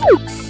Thanks.